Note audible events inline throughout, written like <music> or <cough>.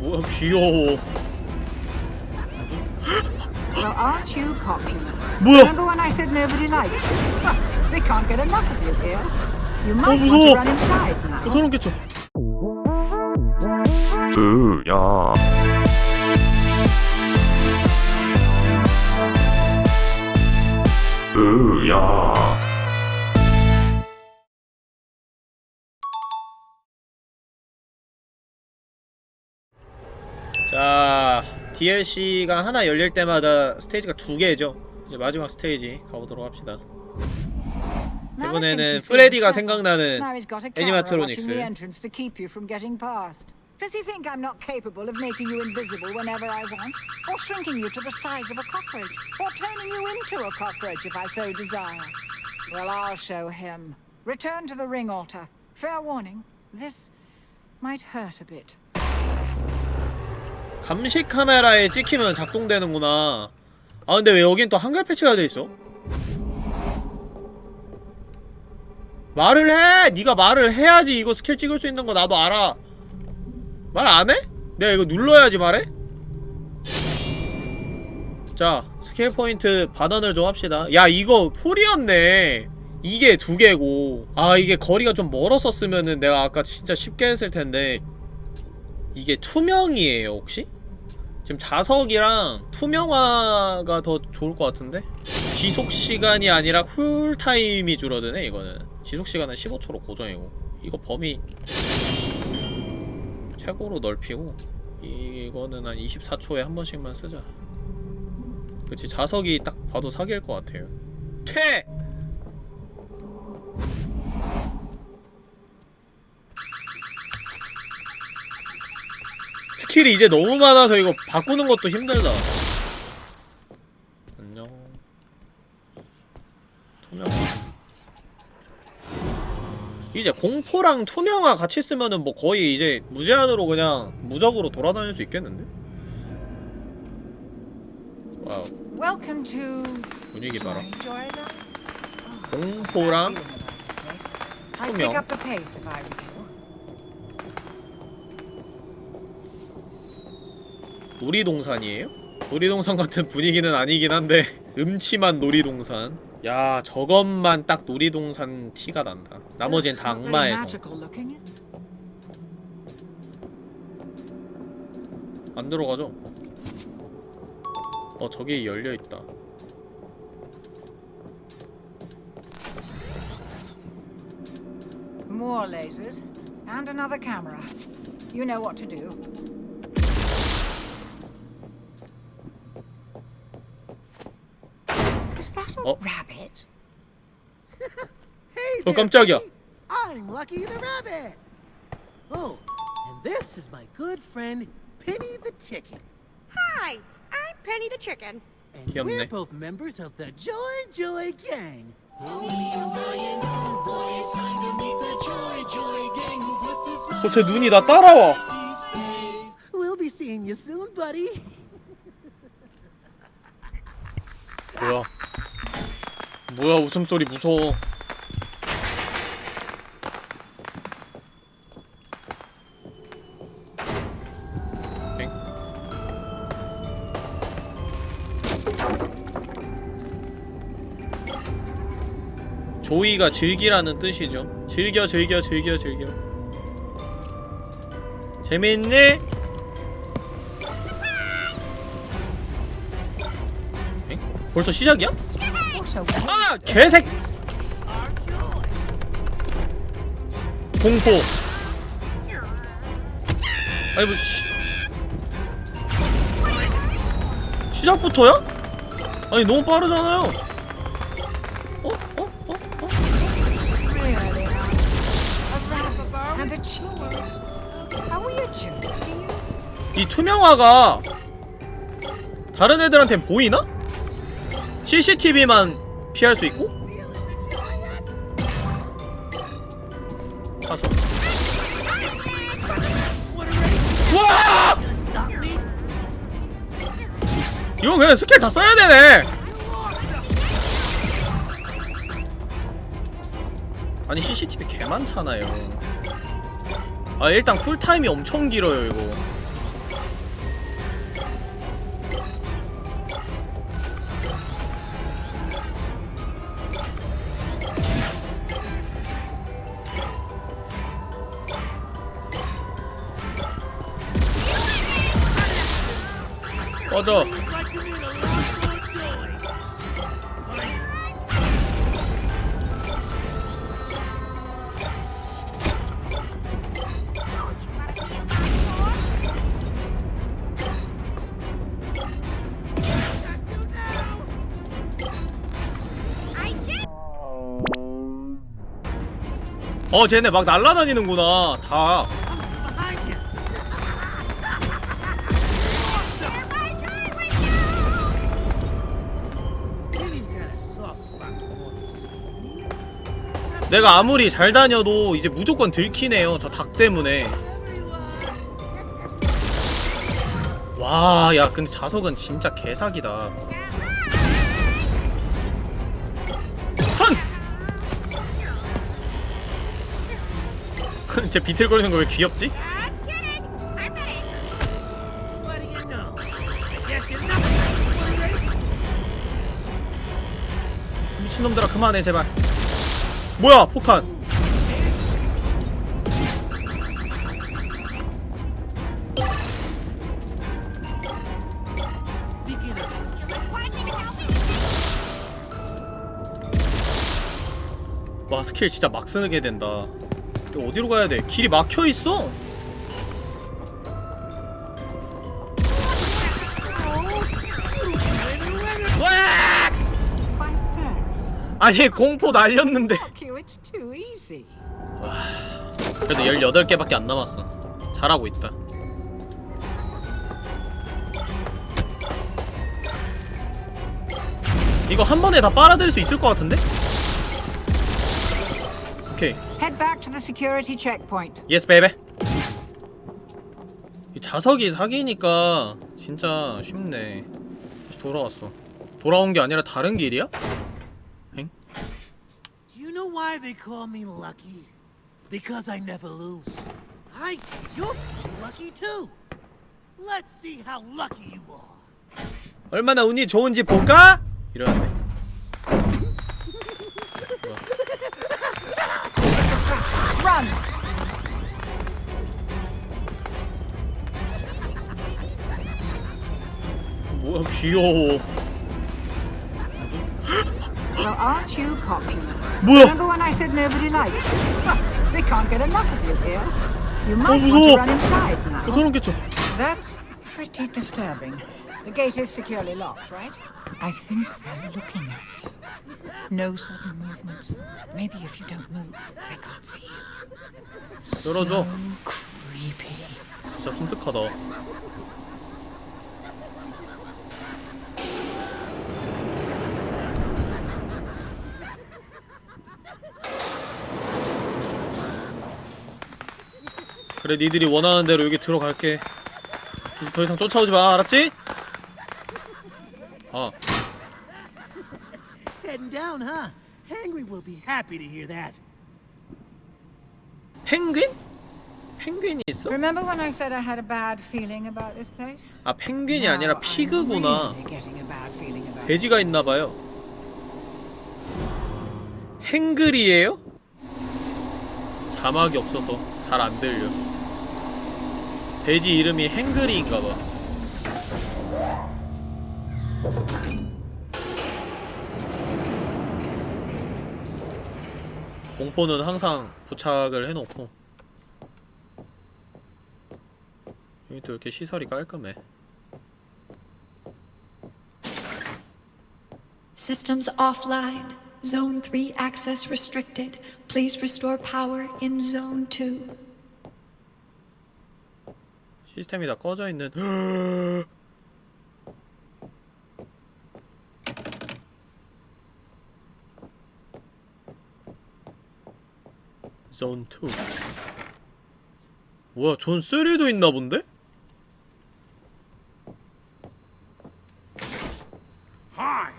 뭐야 귀여워 Well, aren't you popular? 뭐야 Remember when I said nobody liked you? Well, they can't get enough of you here. You might want 무서워. to run inside now. 소름 끼쳐 으야 으야 DLC가 하나 열릴 때마다 스테이지가 두 개죠 이제 마지막 스테이지 가보도록 합시다 이번에는 프레디가 생각나는 애니마트로닉스. Does he think I'm not capable of making you invisible whenever I want? Or shrinking you to the size of a cockroach? Or turning you into a cockroach if I so desire? Well, I'll show him. Return to the ring altar. Fair warning, this might hurt a bit. 감시 카메라에 찍히면 작동되는구나 아 근데 왜 여긴 또 한글 패치가 돼있어? 말을 해! 네가 말을 해야지 이거 스킬 찍을 수 있는 거 나도 알아 말 안 해? 내가 이거 눌러야지 말해? 자 스킬 포인트 반환을 좀 합시다 야 이거 풀이었네 이게 두 개고 아 이게 거리가 좀 멀었었으면은 내가 아까 진짜 쉽게 했을 텐데 이게 투명이에요 혹시? 지금 자석이랑 투명화가 더 좋을 것 같은데? 지속시간이 아니라 쿨타임이 줄어드네 이거는 지속시간은 15초로 고정이고 이거 범위 최고로 넓히고 이거는 한 24초에 한 번씩만 쓰자 그치 자석이 딱 봐도 사기일 것 같아요 퇴! 스킬이 이제 너무 많아서 이거 바꾸는 것도 힘들다 안녕 투명화 이제 공포랑 투명화 같이 쓰면은 뭐 거의 이제 무제한으로 그냥 무적으로 돌아다닐 수 있겠는데? 와우. 분위기 봐라? 공포랑 투명 up the pace if I were you. 놀이동산이에요? 놀이동산 같은 분위기는 아니긴 한데 음침한 놀이동산 야 저것만 딱 놀이동산 티가 난다 나머진 다 악마에서? 안 들어가죠? 어 저기 열려있다 More lasers. And another camera. You know what to do. Is that a Oh. rabbit? <laughs> Hey 어 there, 깜짝이야 Penny. I'm Lucky the Rabbit. Oh, and this is my good friend Penny the Chicken. Hi, I'm Penny the Chicken. And 귀엽네. we're both members of the Joy Joy Gang. 어쟤 눈이 나 따라와 We'll be seeing you soon, buddy. 뭐야 뭐야 웃음소리 무서워 엥? 조이가 즐기라는 뜻이죠 즐겨 즐겨 즐겨 즐겨 재밌니? 엥? 벌써 시작이야? 아! 개색! 공포 아니 뭐 시... 시작부터야? 아니 너무 빠르잖아요 어? 어? 어? 어? 이 투명화가 다른 애들한테 보이나? CCTV만 피할 수 있고? 가서 와! 이거 그냥 스킬 다 써야 되네 아니 CCTV 개 많잖아요 아 일단 쿨타임이 엄청 길어요 이거 See. 어 쟤네 막 날라다니는구나 다 내가 아무리 잘 다녀도 이제 무조건 들키네요 저 닭 때문에 와 야 근데 자석은 진짜 개사기다 선! <laughs> 쟤 비틀거리는 거 왜 귀엽지? 미친놈들아 그만해 제발 뭐야 폭탄. 와 스킬 진짜 막 쓰게 된다 이거 어디로 가야 돼? 길이 막혀있어 아니 공포 날렸는데 it's too easy. 그래도 18개밖에 안 남았어 잘하고 있다 이거 한 번에 다 빨아들일 수 있을 것 같은데? 오케이 Head back to the security checkpoint. yes baby 이 자석이 사기니까 진짜 쉽네 다시 돌아왔어 돌아온 게 아니라 다른 길이야? 엥? Do you know why they call me lucky? Because I never lose. I you're lucky too. Let's see how lucky you are. 얼마나 운이 좋은지 볼까? 이러는데 Run! 뭐야 귀여워 Well, aren't you popular? 뭐야 Remember when I said nobody liked you? Well, they can't get enough of you here. You might want 무서워. to run inside now. 어, 소름 끼쳐 That's pretty disturbing. The gate is securely locked, right? I think they're looking at you. No sudden movements. Maybe if you don't move, they can't see you. 열어줘 So creepy. 진짜 섬뜩하다 그래 니들이 원하는 대로 여기 들어갈게 이제 더 이상 쫓아오지 마 알았지? 아 Heading down, huh? Henry will be happy to hear that. 펭귄? 펭귄이 있어? Remember when I said I had a bad feeling about this place? 아 펭귄이 아니라 피그구나. 돼지가 있나 봐요 행글이에요? 자막이 없어서 잘 안 들려 돼지 이름이 행글이인가봐 공포는 항상 부착을 해놓고 여기 또 이렇게 시설이 깔끔해 Systems offline. Zone 3 access restricted. Please restore power in Zone 2. 시스템이 다 꺼져 있는 존 2. 뭐야, 존 3도 있나 본데? Hi,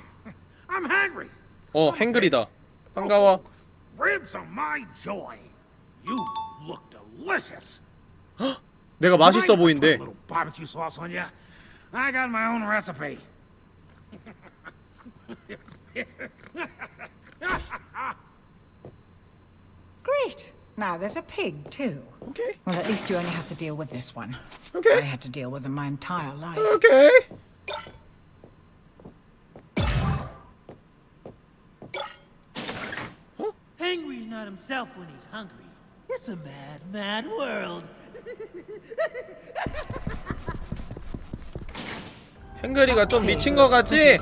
I'm hungry. 어, 행글이다. 반가워. Ribs are my joy. You look delicious. 내가 맛있어 보인대. I got my own recipe. Great. Now there's a pig, too. Okay. Well, at least you only have to deal with this one. Okay. I had to deal with him my entire life. Okay. Huh? Not himself when he's hungry. It's a mad, mad world. 행그리가 좀 미친 거 같지?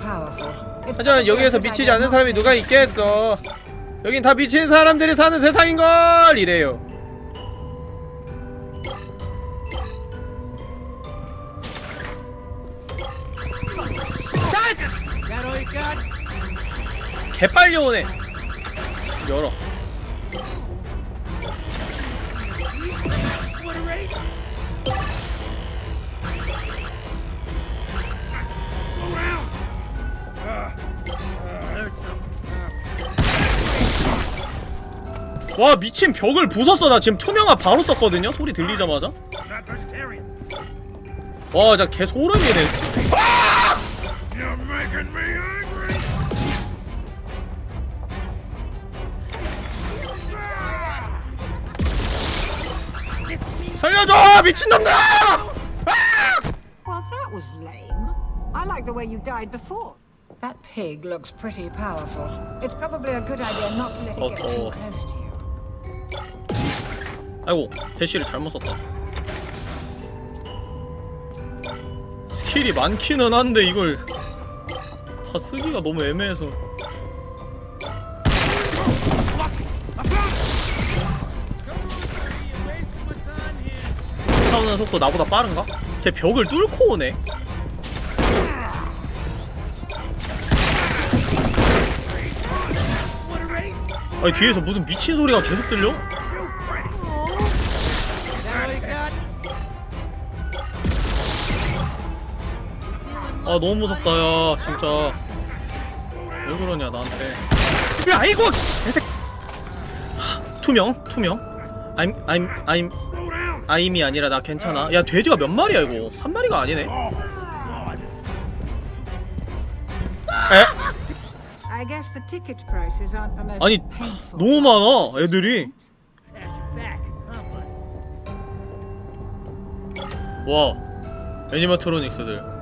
하지만 여기에서 미치지 않은 사람이 to 누가 있겠어 여긴 다 미친 사람들이 사는 세상인걸 이래요? 개빨리 오네 열어 와 미친 벽을 부쉈어 나 지금 투명화 바로 썼거든요 소리 들리자마자 not vegetarian. 와 진짜 개 소름이네! 살려줘 미친놈들아 Well, that was lame. I like the way you died before. That pig looks pretty powerful. It's probably a good idea not to let it get too Uh-oh. close to you. 아이고 대시를 잘못 썼다. 스킬이 많기는 한데 이걸 다 쓰기가 너무 애매해서. 싸우는 속도 나보다 빠른가? 제 벽을 뚫고 오네 아니 뒤에서 무슨 미친 소리가 계속 들려? 아 너무 무섭다 야 진짜 왜 그러냐 나한테 야 이거 개새 하, 투명 투명 I'm I'm I'm! 아임이 아니라 나 괜찮아 야 돼지가 몇 마리야 이거 한 마리가 아니네. 에? 아니 너무 많아 애들이? 와 애니마트로닉스들.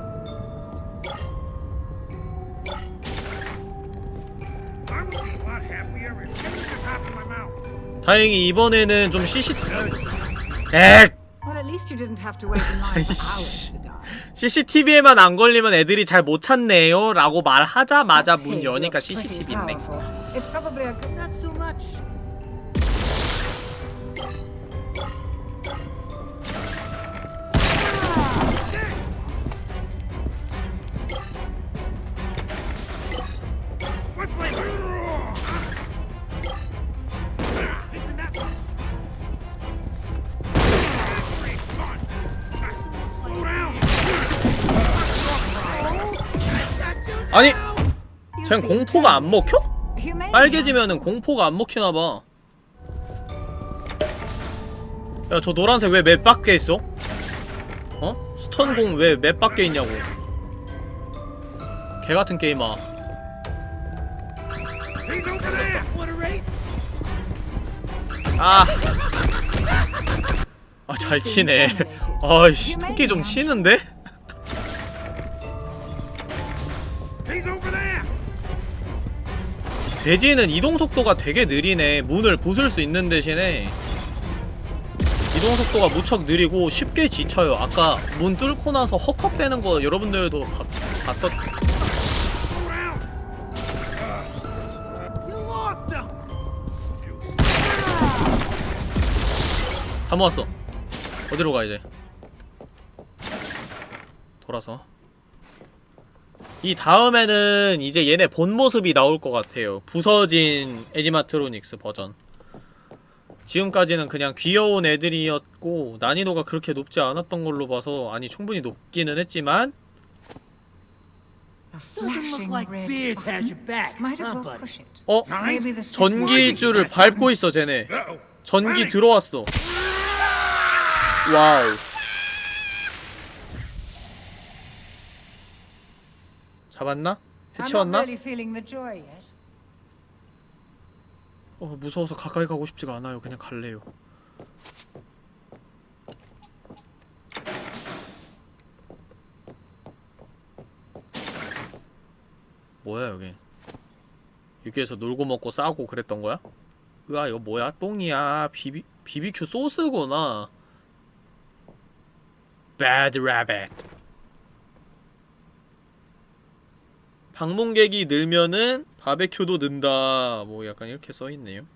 다행히 이번에는 좀 CC 에 least you didn't have to wait in line for hours to die. CCTV에만 안 걸리면 애들이 잘 못 찾네요 라고 말하자마자 문 여니까 CCTV 있네. It's probably a good Not so 아니 쟨 공포가 안 먹혀? 빨개지면은 공포가 안 먹히나봐 야 저 노란색 왜 맵 밖에 있어? 어? 스턴공 왜 맵 밖에 있냐고 개같은 게임아? 아. 아, 잘 치네. <laughs> 아이씨, 토끼 좀 치는데? 돼지는 이동 속도가 되게 느리네. 문을 부술 수 있는 대신에 이동 속도가 무척 느리고 쉽게 지쳐요. 아까 문 뚫고 나서 헉헉대는 거 여러분들도 봤, 봤었. 다 모았어. 어디로 가 이제? 돌아서. 이 다음에는 이제 얘네 본 모습이 나올 것 같아요. 부서진 animatronics 버전. 지금까지는 그냥 귀여운 애들이었고 난이도가 그렇게 높지 않았던 걸로 봐서 아니 충분히 높기는 했지만 A Doesn't look flashing like red Beers has button. your back, Might as huh, well buddy? push it. 어? Maybe the signal- 전기줄을 밟고 있어 쟤네. 전기 들어왔어 와우 잡았나? 해치웠나? 어 무서워서 가까이 가고 싶지가 않아요. 그냥 갈래요. 뭐야 여기? 여기에서 놀고 먹고 싸고 그랬던 거야? 으아 이거 뭐야? 똥이야. 비비 비비큐 소스구나. Bad Rabbit 방문객이 늘면은 바베큐도 는다. 뭐 약간 이렇게 써있네요.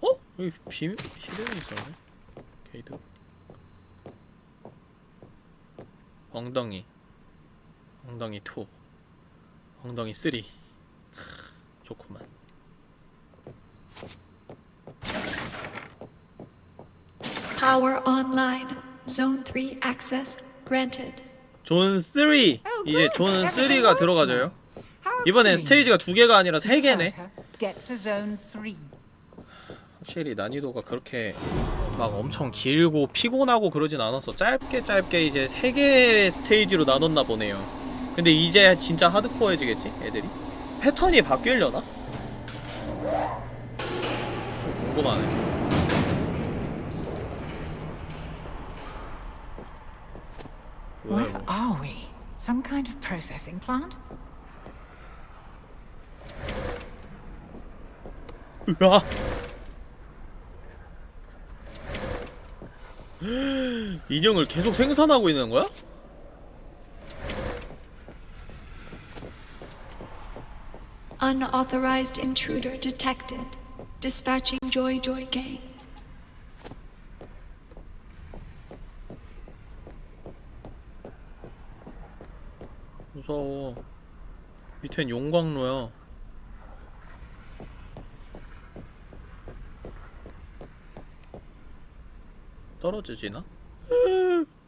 어? 여기 비 hidden이 있었네. 게이드 엉덩이. 엉덩이 2 엉덩이 3 크, 좋구만. Power online. Zone 3 access. Zone 3! 이제 존 3가 들어가져요 이번엔. 스테이지가 두 개가 아니라 세 개네. 확실히 난이도가 그렇게 막 엄청 길고 피곤하고 그러진 않았어 짧게 짧게 이제 세 개의 스테이지로 나눴나 보네요 근데 이제 진짜 하드코어해지겠지 애들이? 패턴이 바뀌려나? 좀 궁금하네 Where 이거 are we? Some kind of processing plant? 으아 <laughs> 인형을 계속 생산하고 있는 거야? Unauthorized intruder detected. Dispatching Joy Joy Gang. 무서워 밑엔 용광로야 떨어지지나?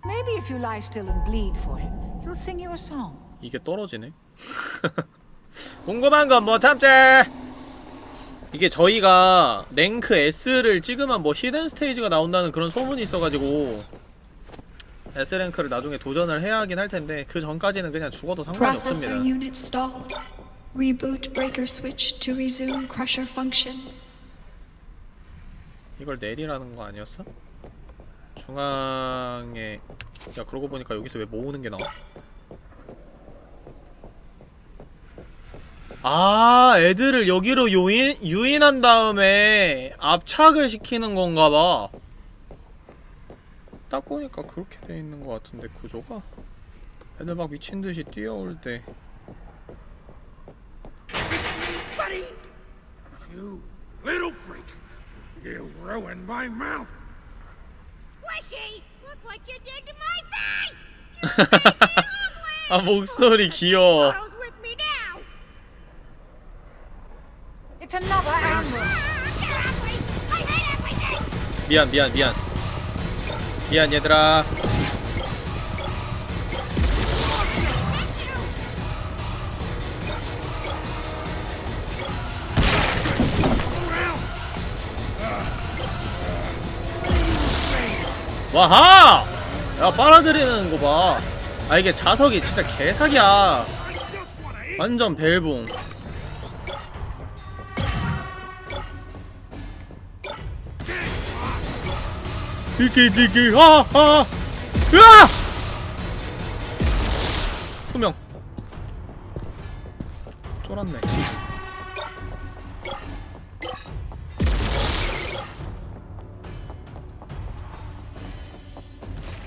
Maybe if you lie still and bleed for him, he'll sing you a song. 이게 떨어지네? <laughs> 궁금한 건 뭐 참지! 이게 저희가 랭크 S를 찍으면 뭐 히든 스테이지가 나온다는 그런 소문이 있어가지고 S랭크를 나중에 도전을 해야 하긴 할 텐데 그 전까지는 그냥 죽어도 상관이 없습니다. 이걸 내리라는 거 아니었어? 중앙에 야 그러고 보니까 여기서 왜 모으는 게 나와? 아 애들을 여기로 유인, 유인한 다음에 압착을 시키는 건가 봐. 딱 보니까 그렇게 돼 있는 것 같은데 구조가 애들 막 미친 듯이 뛰어올 때 Buddy! You little freak! You ruined my mouth! Squishy! Look what you did to my face! 아 목소리 귀여워. Ah! 미안 미안 미안 미안 얘들아. 와하! 야 빨아들이는 거 봐. 아 이게 자석이 진짜 개사기야. 완전 벨붕 디기 디기 하하 으아. 투명. 쫄았네.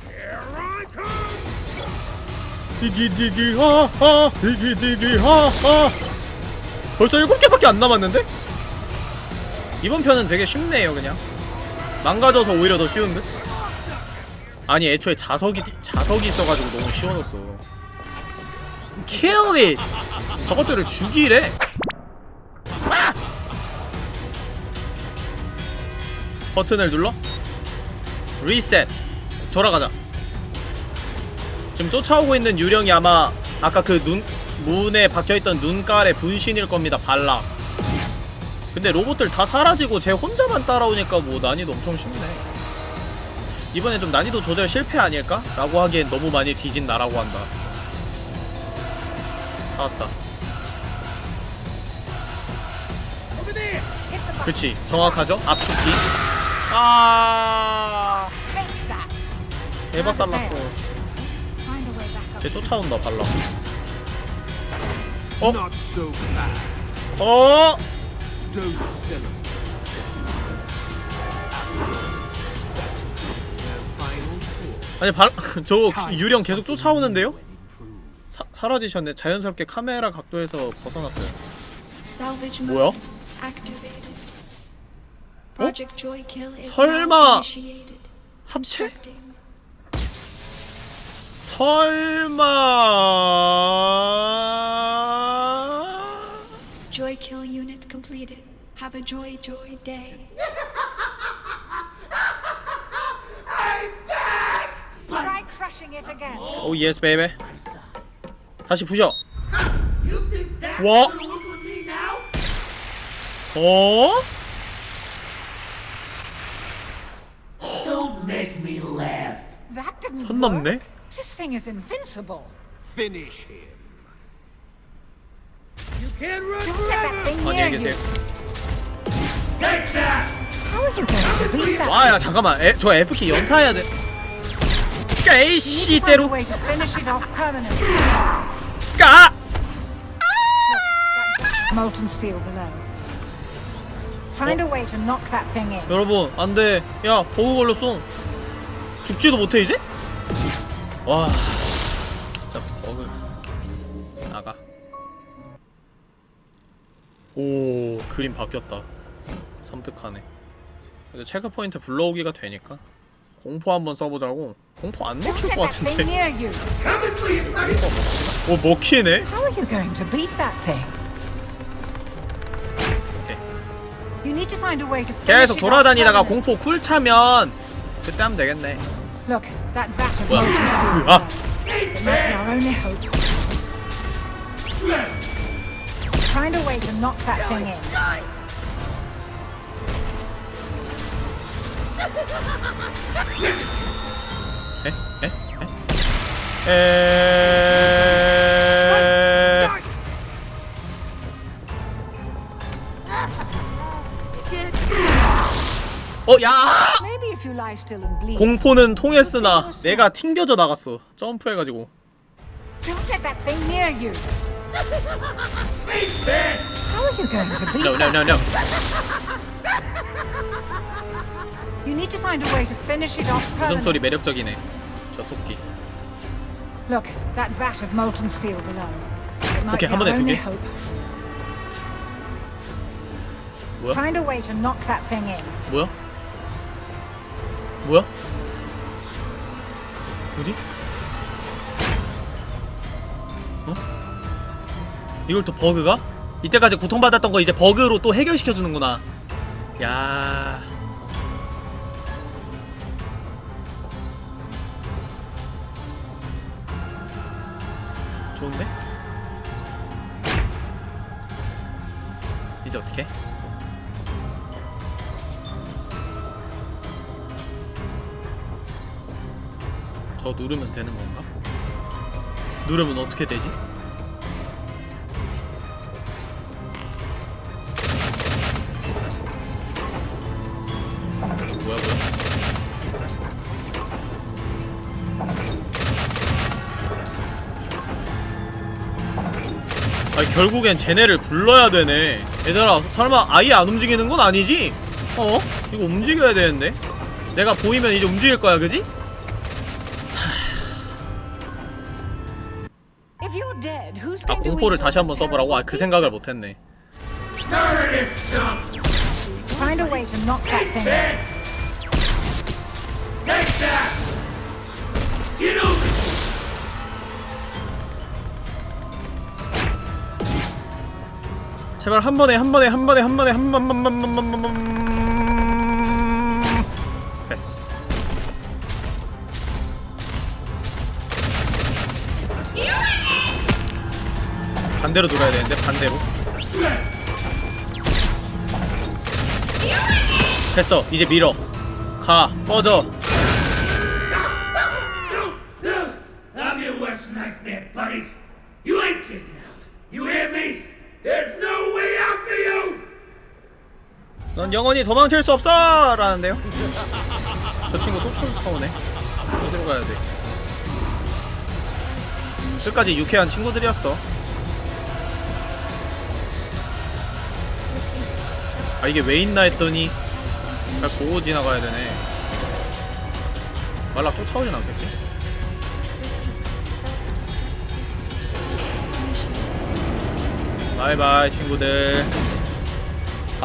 Here I come! 디기 디기 하하. 디기 디기 하하. 벌써 일곱 개밖에 안 남았는데? 이번 편은 되게 쉽네요 그냥 망가져서 오히려 더 쉬운 듯? 아니 애초에 자석이 자석이 있어가지고 너무 쉬워졌어 Kill it! 저것들을 죽이래 아! 버튼을 눌러 리셋 돌아가자 지금 쫓아오고 있는 유령이 아마 아까 그 눈 문에 박혀있던 눈깔의 분신일 겁니다 발락 근데 로봇들 다 사라지고 쟤 혼자만 따라오니까 뭐 난이도 엄청 쉽네 이번엔 좀 난이도 조절 실패 아닐까? 라고 하기엔 너무 많이 뒤진 나라고 한다 나왔다 그치 정확하죠? 압축기 아. 대박 살랐어. 쟤 쫓아온다 so fast. 어? Don't celebrate. 아니 발 저거 Time 유령 계속 쫓아오는데요? 사, 사라지셨네. 자연스럽게 카메라 각도에서 벗어났어요. 뭐야? is 설마. 합체? 설마 Joy Kill unit completed. Have a joy joy day. Try crushing it again. 오 예스 베이베 다시 부셔 You think that's What? gonna work with me now? 어? Don't make me laugh. That didn't 선 넘네? work. This thing is invincible. Finish him. You can't run Don't let that forever. thing near 안녕히. 계세요? 와야 잠깐만 에, 저 F키 연타해야 돼 off permanently. 까! Molten steel below. Find a way to knock that thing in. 여러분 안돼 야 버그 걸렸어 죽지도 못해 이제? 와 오 그림 바뀌었다 섬뜩하네 그래도 체크 포인트 불러오기가 되니까 공포 한번 써보자고 공포 안 먹힐 것 같은데. 오 먹히네? 계속 돌아다니다가. 공포 쿨 차면 그때 하면 되겠네 뭐야. 아 Find a way to knock that thing in. 에? 에? 에? 에... 어, 야! Maybe if you lie still and bleed. 공포는 통했으나 내가 튕겨져 나갔어. 점프해가지고. Don't let that thing near you. How are you going to beat No, no, that? no, no. You need to find a way to finish it off 웃음소리 permanently. 매력적이네. 저 토끼. Look, that vat of molten steel below. It might Okay, be 한 번에 our 두 only 개. hope. 뭐야? Find a way to knock that thing in. 뭐야? 뭐야? 뭐지? 이걸 또 버그가? 이때까지 고통받았던 거 이제 버그로 또 해결시켜주는구나. 야. 좋은데? 이제 어떻게? 저 누르면 되는 건가? 누르면 어떻게 되지? 결국엔 쟤네를 불러야 되네 얘들아 설마 아예 안 움직이는 건 아니지? 어? 이거 움직여야 되는데 내가 보이면 이제 움직일 거야 그지? <sighs> 아 공포를 다시 한번 써보라고? 아 그 생각을? 못했네 제발 한 번에 한 번에 한 번에 한 번에 한번한번한번 한번 됐어. 반대로 돌아야 되는데 반대로. 됐어. 이제 밀어. 가 꺼져 영원히 도망칠 수 없어! 라는데요? <laughs> 저 친구 또 쫓아오네. 어디로 가야돼? 끝까지 유쾌한 친구들이었어. 아 이게 왜 있나 했더니 잘 보고 지나가야 되네. 말라 쫓아오진 않겠지? 바이바이 친구들.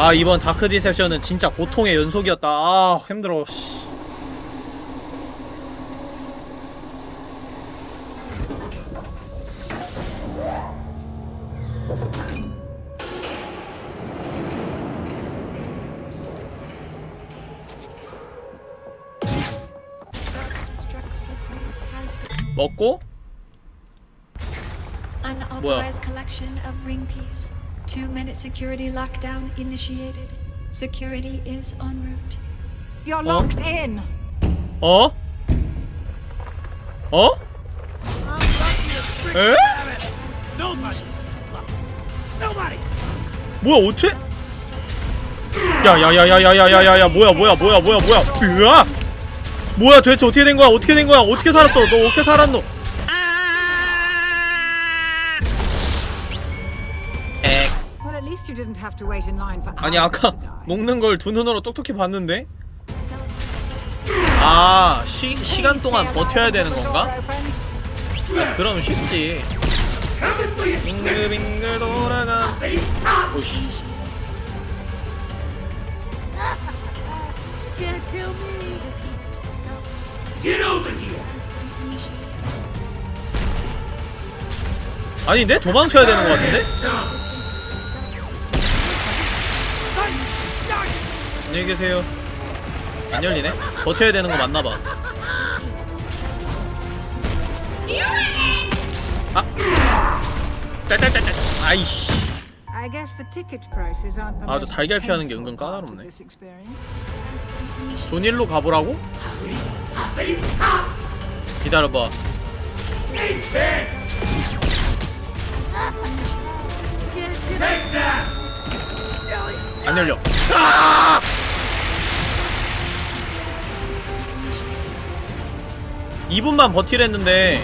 아 이번 다크 디셉션은 진짜 고통의 연속이었다 아 힘들어 씨. 먹고 collection of ring piece. Two minute security lockdown initiated. Security is en route. You're locked in. 어? 어? 에? 뭐야 어째? 야야야야야야야야야 뭐야 뭐야 뭐야 뭐야 뭐야 으아 뭐야 도대체 어떻게 된 거야 어떻게 된 거야 어떻게 살았어 너 어떻게 살았노 아니 아까. 먹는 걸 두 눈으로 똑똑히 봤는데. 아 시, 시간 동안 버텨야 되는 건가? 아, 그럼 쉽지 빙글빙글 돌아가 오씨 initiated. 아닌데? 도망쳐야 되는 것 같은데? 안녕히 계세요 안 열리네? 버텨야 되는 거 맞나봐 아이씨 아, 저 most 달걀 피하는 게 은근 까다롭네. 존일로 가보라고? 기다려봐 안 열려 아! 2분만 버티랬는데.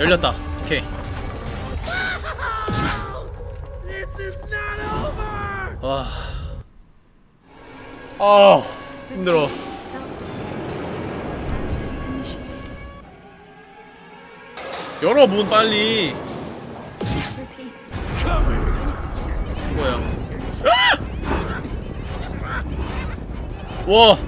열렸다 오케이. 와. 아 힘들어 열어 문 빨리 아! 와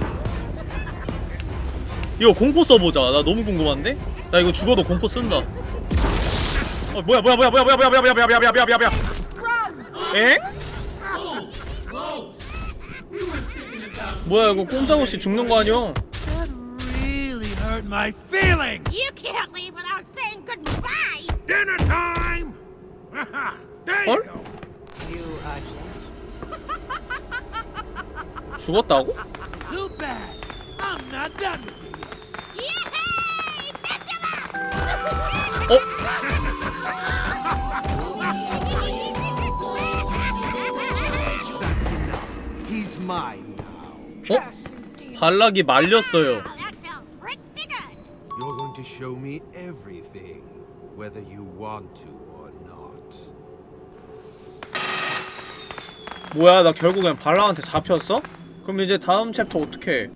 이거 공포 써보자 나 너무 궁금한데? 나 이거 죽어도 공포 쓴다 어 뭐야 뭐야 뭐야 뭐야 뭐야 뭐야 뭐야 뭐야 뭐야 뭐야 뭐야 뭐야 뭐야 엥? 뭐야 이거 꼼짝없이 죽는 거 아니야? Hurt my feelings. You can't leave without saying goodbye! Dinner time! there you 헐? go. 죽었다고? 어? 어? 발락이 말렸어요. You're going to show me everything, whether you want to 뭐야 나 결국엔 발락한테 잡혔어? 그럼 이제 다음 챕터 어떻게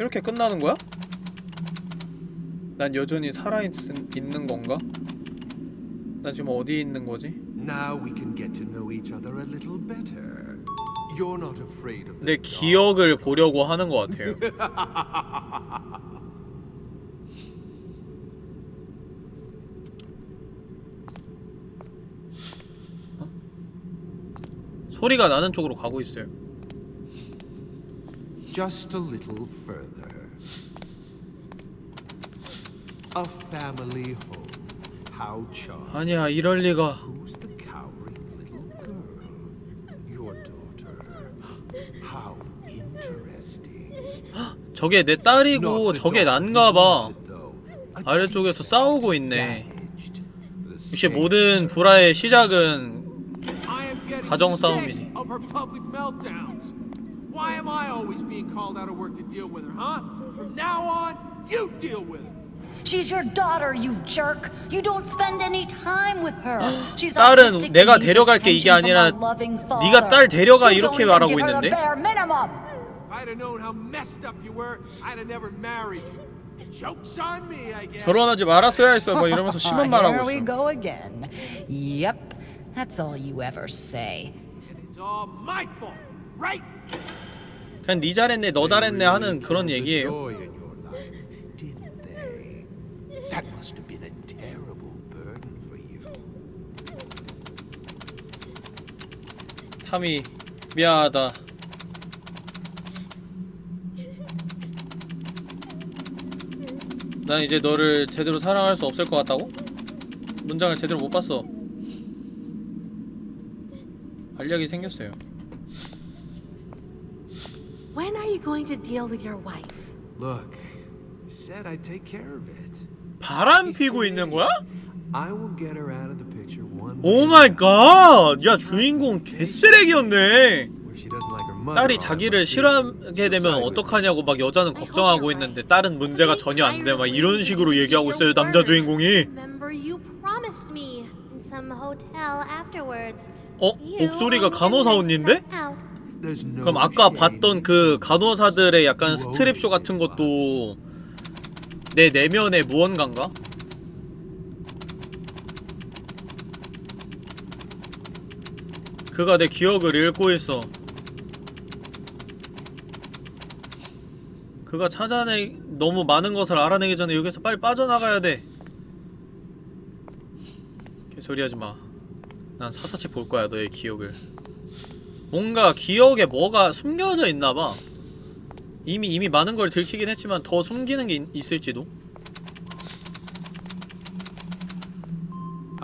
이렇게 끝나는 거야? 난 여전히 살아있는 건가? 나 지금 어디 있는 거지? 내. 기억을 보려고 하는 것 같아요 <laughs> 소리가 나는 쪽으로 가고 있어요 Just a little further. A family home. How charming. 아니야 이럴 리가 Who's the cowering little girl? Your daughter. How interesting. 저게 내 딸이고 저게 난가봐 though. A 아래쪽에서 싸우고 있네 역시 모든 불화의 시작은 가정 싸움이지. of her public meltdowns. Why am I always being called out of work to deal with her, huh? From now on, you deal with her. She's your daughter, you jerk. You don't spend any time with her. She's 딸은 내가 데려갈게 이게 아니라 a loving 네가 딸 father. 데려가 You 이렇게 말하고 있는데? I'd have known how messed up you were, I'd have never married you. Joke's on me, I guess. 결혼하지 말았어야 했어 막 이러면서 심한 말 Here 하고 we 있어 go again. Yep, that's all you ever say. And it's all my fault, right? 그냥 니 잘했네 너 잘했네 하는 그런 The 얘기예요? That must have been a terrible burden for you. 탐이 미안하다 난 이제 너를 제대로 사랑할 수 없을 것 같다고? 문장을 제대로 못 봤어 알약이 생겼어요 When are you going to deal with your wife? Look, I said I'd take care of it. 바람 피고 있는 거야? I will get her out of the picture one Oh my God! 야 주인공 개쓰레기였네 where she doesn't like her mother. 딸이 자기를 싫어하게 되면 어떡하냐고 막 여자는 걱정하고 있는데 딸은 문제가 전혀 안 돼 막 이런 식으로 얘기하고 있어요 남자 주인공이 어? 목소리가 간호사 언니인데? 그럼 아까. 봤던 그 간호사들의 약간 스트랩쇼 같은 것도 내 내면의 무언가인가? 그가 내 기억을 읽고 있어 그가 찾아내 너무 많은 것을 알아내기 전에 여기서 빨리 빠져나가야 돼 개소리 하지마 난 사사치 볼 거야 너의 기억을 뭔가 기억에 뭐가 숨겨져 있나봐 이미 이미 많은 걸 들키긴 했지만 더 숨기는 게 있, 있을지도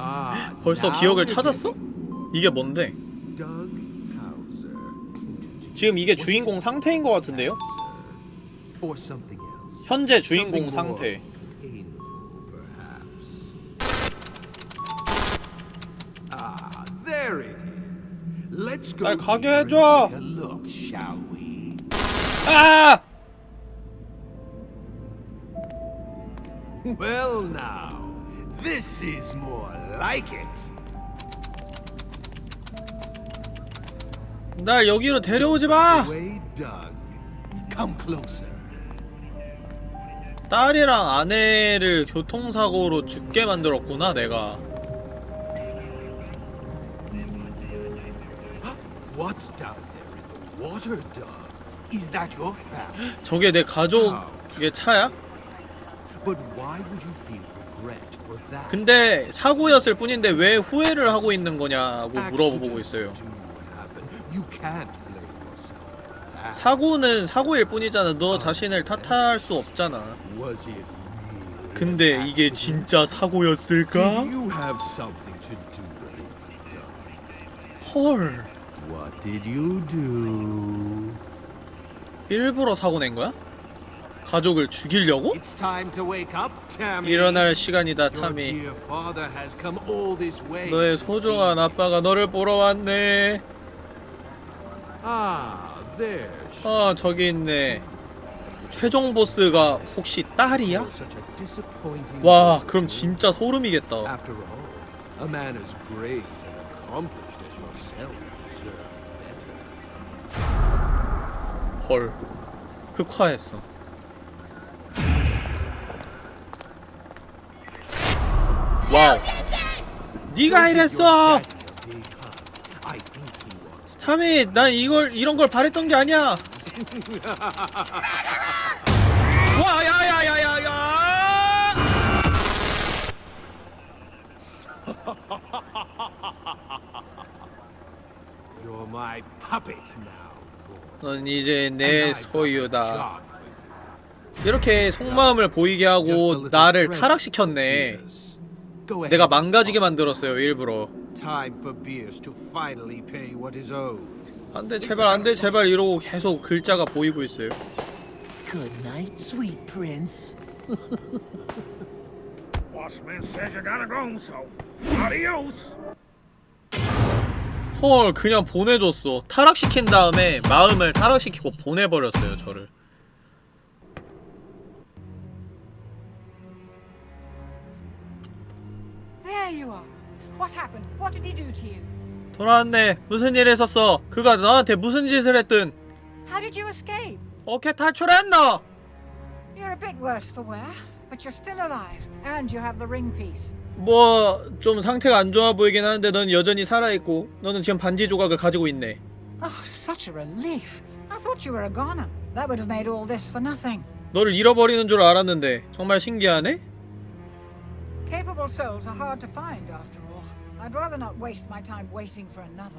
Ah, 벌써 기억을 찾았어? 이게 뭔데? 지금 이게 주인공 상태인 것 같은데요? 현재 주인공 상태 there it is. Let's go 날 가게 해줘. look, shall we? 아! Well now, this is more like it. 날 여기로 데려오지 마! Come closer. 딸이랑 아내를 교통사고로 죽게 만들었구나 내가 Is that your family? 저게 내 가족의 차야? But why would you feel regret for that? 근데 사고였을 뿐인데 왜 후회를 하고 있는 거냐고 물어보고 있어요 Accidents do happen. You can't blame yourself for that. 사고는 사고일 뿐이잖아 너 자신을 탓할 수 없잖아 Was it really 근데 이게? 진짜 사고였을까? Did you have something to do with it, Doug? 헐 What did you do? 일부러 사고 낸 거야? 가족을 죽이려고? It's time to wake up, Tammy. 일어날 시간이다 타미 dear father has come all this way 너의 소중한 아빠가 너를 보러 왔네 Ah, 아 저기 있네 최종 보스가 혹시 딸이야? 와. 그럼 진짜 소름이겠다 헐 흑화했어 와우 네가 이랬어 타미 난 이걸 이런 걸 바랬던 게 아니야 와 야야야야야 You're my puppet now. 넌 이제 내 소유다. 이렇게 속마음을 보이게 하고 나를 타락시켰네 내가. 망가지게 만들었어요 일부러 Time for Beers to finally pay what is owed. 안돼 제발 안돼 제발 이러고 계속 글자가 보이고 있어요 Good night, sweet prince. Boss man says you gotta go, so adios. 헐 그냥 보내줬어 타락시킨 다음에 마음을 타락시키고 보내버렸어요 저를? 돌아왔네. 무슨 일 했었어? 그가 너한테 무슨 짓을 했든. 어떻게 탈출했노? You're a bit worse for wear, but you're still alive, and you have the ring piece. 뭐 좀 상태가 안 좋아 보이긴 하는데 넌 여전히 살아있고 너는 지금 반지 조각을 가지고 있네. Oh, such a relief. I thought you were a goner. That would have made all this for nothing. 너를 잃어버리는 줄 알았는데 정말 신기하네? Capable souls are hard to find, after all. I'd rather not waste my time waiting for another.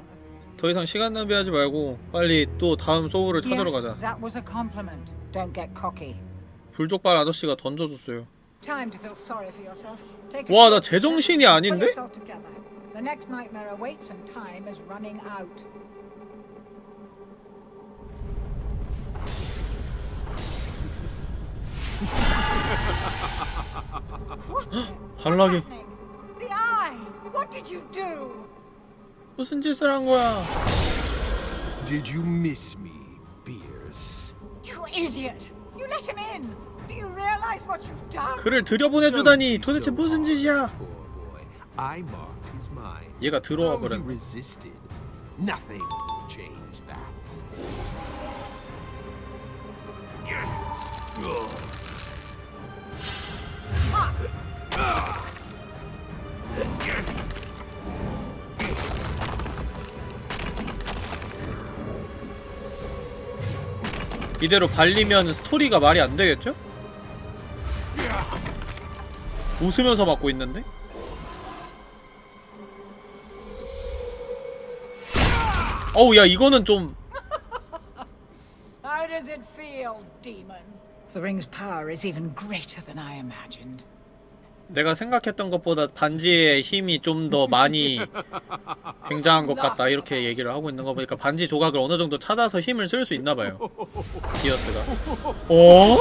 더 이상 시간 낭비하지 말고 빨리 또 다음 소울을 찾으러 yes, 가자. that was a compliment. Don't get cocky. 불족발 아저씨가 던져줬어요. Time to feel sorry for yourself. Take a 와, 나 short 제정신이 rest. 아닌데? Pull yourself together. The next nightmare awaits and time is running out. <gasps> 발락이 The eye! What did you do? 무슨 짓을 한 거야? Did you miss me, Beers? You idiot! You let him in! Do you realize what you've done? 그를 들여보내주다니 도대체 무슨 짓이야? 얘가 들어와 버렸네. 이대로 발리면 스토리가 말이 안 되겠죠? 웃으면서 맞고 있는데? 어우 야 이거는 좀 How does it feel, demon? The ring's power is even greater than I imagined. 내가 생각했던 것보다 반지의 힘이 좀 더 많이 굉장한 것 같다 이렇게 얘기를 하고 있는 거 보니까 반지 조각을 어느 정도 찾아서 힘을 쓸 수 있나 봐요 디어스가 어?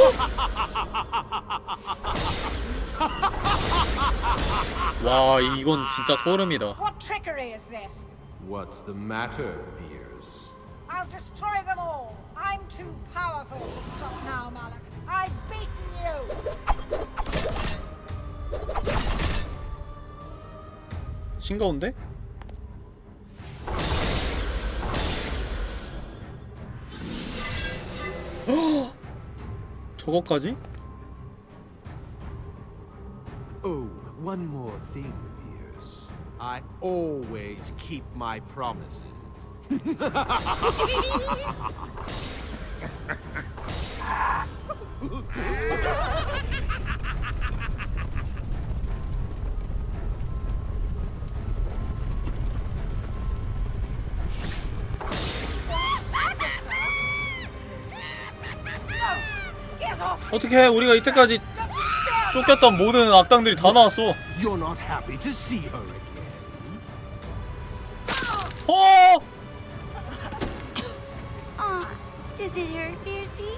와 이건 진짜 소름이다 What trickery is this? What's the matter, Beers? I'll destroy them all. I'm too powerful to stop now, Malak. I've beaten you. 싱거운데? 저거까지? Oh, one more thing, Beers. I always keep my promises. 어떻게 우리가 이때까지 쫓겼던 모든 악당들이 다 나왔어. 어! Aw, does it hurt, Beersy?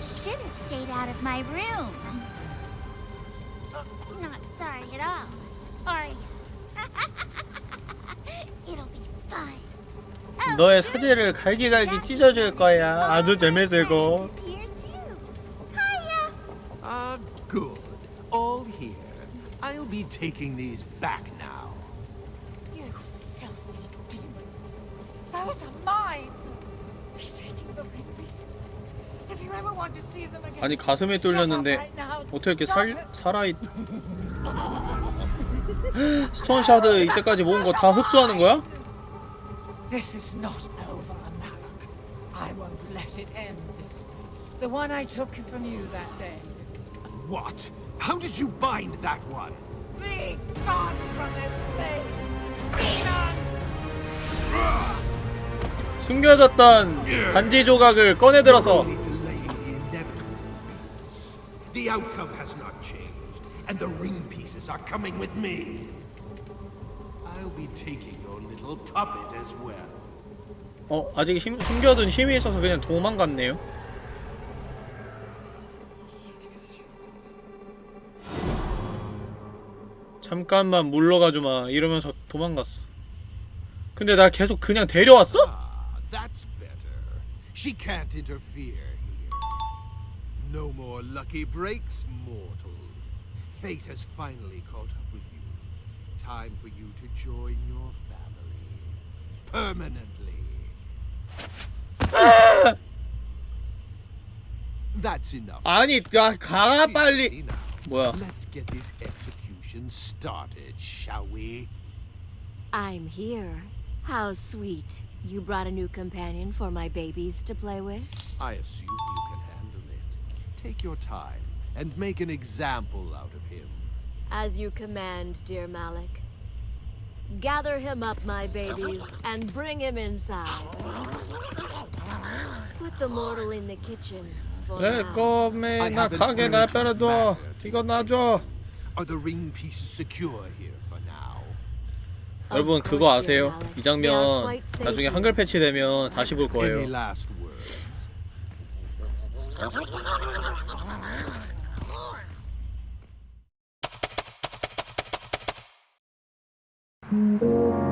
Should have stayed out of my room. Not sorry at all, are you? It'll be fun. Oh, 너의. 사지를 갈기갈기 찢어줄 거야 아주 재밌을 거 good. All here. I'll be taking these back now. You filthy demon. Those are mine. He's taking the ring pieces. If you ever want to see them again, 아니 up 뚫렸는데 right now. 어떻게 이렇게 살. 살아있 스톤 샤드 이때까지 모은 거 다 흡수하는 거야? This is not over, Malak. I won't let it end this way. The one I took from you that day. What? How did you bind that one? Be gone from this place! Demon! 숨겨졌던 반지 조각을 꺼내들어서. The outcome has not changed, and the ring pieces are coming with me. I'll be taking your little puppet as well. 어 아직 힘, 숨겨둔 힘이 있어서 그냥 도망갔네요 잠깐만 물러가주마 이러면서 도망갔어 근데 날 계속 그냥 데려왔어? Ah. No more lucky breaks, mortal. Fate has finally caught up with you. Time for you to join your family. Permanently. That's enough. 아니 야 가 빨리 뭐야 Let's get this execution started, shall we? I'm here. How sweet. You brought a new companion for my babies to play with? I assume you can handle it. Take your time and make an example out of him. As you command, dear Malik. Gather him up, my babies, and bring him inside. Put the mortal in the kitchen for 그래 now. 꼬매 나 가게 나 빼려둬 이거 놔줘 Are the ring pieces secure here for now? 여러분 그거 아세요? 이 장면 나중에 한글 패치되면 다시 볼 Any 거예요 last words? 음.